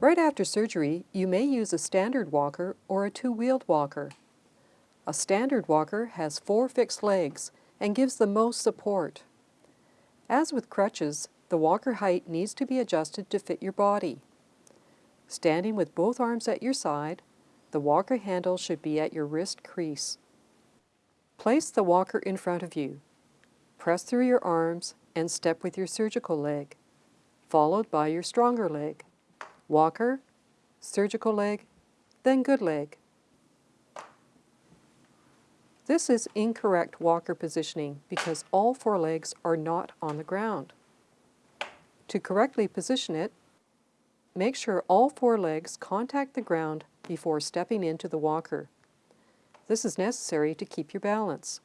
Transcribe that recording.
Right after surgery, you may use a standard walker or a two-wheeled walker. A standard walker has four fixed legs and gives the most support. As with crutches, the walker height needs to be adjusted to fit your body. Standing with both arms at your side, the walker handle should be at your wrist crease. Place the walker in front of you. Press through your arms and step with your surgical leg, followed by your stronger leg. Walker, surgical leg, then good leg. This is incorrect walker positioning because all four legs are not on the ground. To correctly position it, make sure all four legs contact the ground before stepping into the walker. This is necessary to keep your balance.